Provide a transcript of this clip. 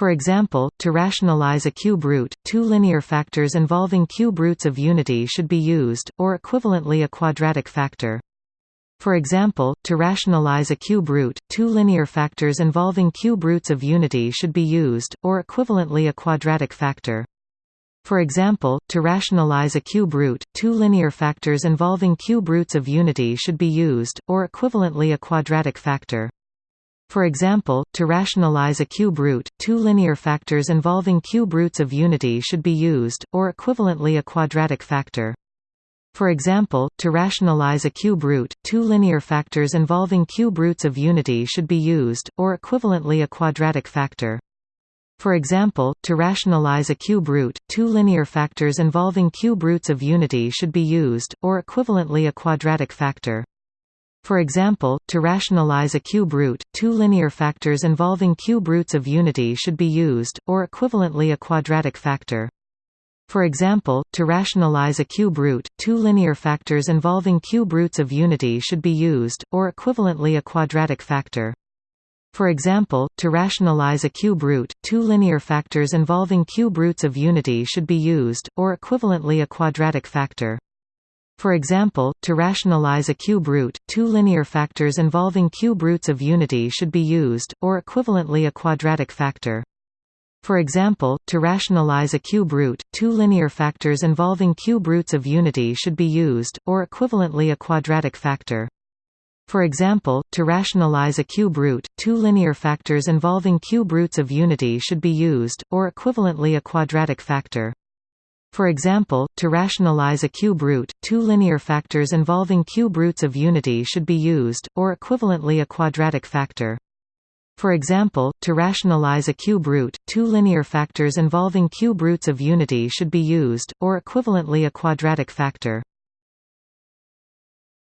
For example, to rationalize a cube root, two linear factors involving cube roots of unity should be used, or equivalently a quadratic factor. For example, to rationalize a cube root, two linear factors involving cube roots of unity should be used, or equivalently a quadratic factor. For example, to rationalize a cube root, two linear factors involving cube roots of unity should be used, or equivalently a quadratic factor. For example, to rationalize a cube root, two linear factors involving cube roots of unity should be used, or equivalently a quadratic factor. For example, to rationalize a cube root, two linear factors involving cube roots of unity should be used, or equivalently a quadratic factor. For example, to rationalize a cube root, two linear factors involving cube roots of unity should be used, or equivalently a quadratic factor. For example, to rationalize a cube root, two linear factors involving cube roots of unity should be used, or equivalently a quadratic factor. For example, to rationalize a cube root, two linear factors involving cube roots of unity should be used, or equivalently a quadratic factor. For example, to rationalize a cube root, two linear factors involving cube roots of unity should be used, or equivalently a quadratic factor. For example, to rationalize a cube root, two linear factors involving cube roots of unity should be used, or equivalently a quadratic factor. For example, to rationalize a cube root, two linear factors involving cube roots of unity should be used, or equivalently a quadratic factor. For example, to rationalize a cube root, two linear factors involving cube roots of unity should be used, or equivalently a quadratic factor. For example, to rationalize a cube root, two linear factors involving cube roots of unity should be used, or equivalently a quadratic factor. For example, to rationalize a cube root, two linear factors involving cube roots of unity should be used, or equivalently a quadratic factor.